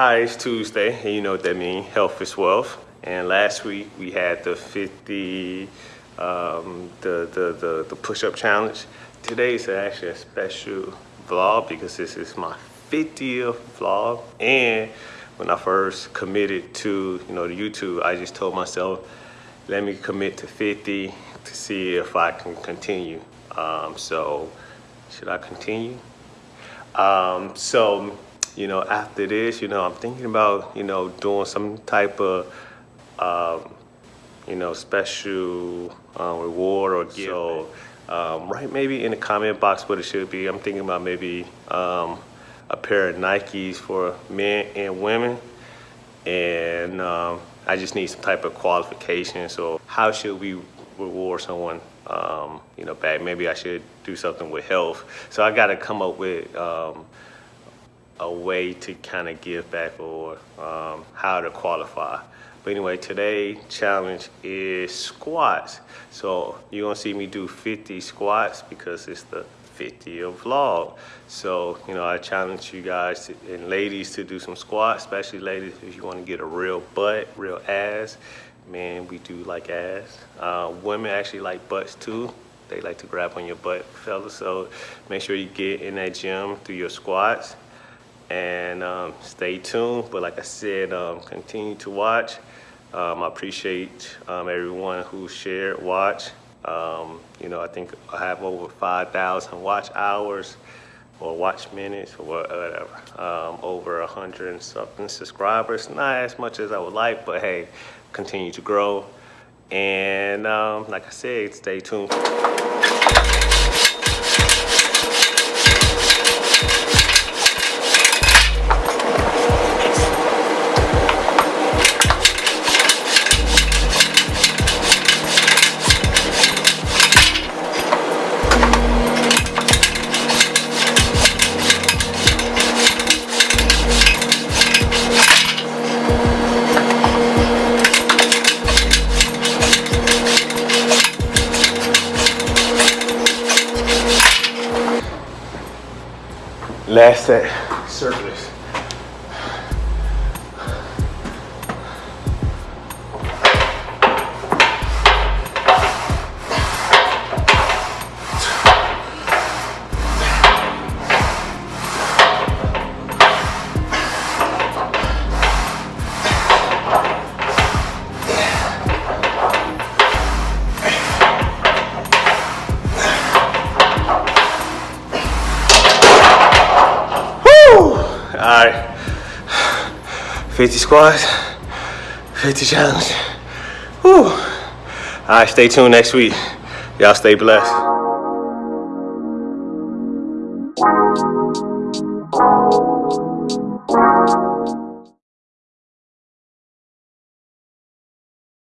Hi, it's Tuesday, and you know what that means, health is wealth. And last week we had the 50, um, the, the, the, the push-up challenge. Today is actually a special vlog because this is my 50th vlog. And when I first committed to, you know, the YouTube, I just told myself, let me commit to 50 to see if I can continue. Um, so, should I continue? Um, so, you know, after this, you know, I'm thinking about, you know, doing some type of, um, you know, special uh, reward or gift. So, um, right, maybe in the comment box what it should be. I'm thinking about maybe um, a pair of Nikes for men and women. And um, I just need some type of qualification. So how should we reward someone, um, you know, back? Maybe I should do something with health. So I got to come up with um, a way to kind of give back or um, how to qualify. But anyway, today challenge is squats. So you're gonna see me do 50 squats because it's the 50th vlog. So, you know, I challenge you guys to, and ladies to do some squats, especially ladies if you wanna get a real butt, real ass. Man, we do like ass. Uh, women actually like butts too. They like to grab on your butt, fellas. So make sure you get in that gym through your squats and um, stay tuned. But like I said, um, continue to watch. Um, I appreciate um, everyone who shared, watch. Um, you know, I think I have over 5,000 watch hours or watch minutes or whatever. Um, over 100 and something subscribers. Not as much as I would like, but hey, continue to grow. And like I said, stay tuned. Last set, circulars. All right, 50 squats, 50 challenge. Whew. All right, stay tuned next week. Y'all stay blessed.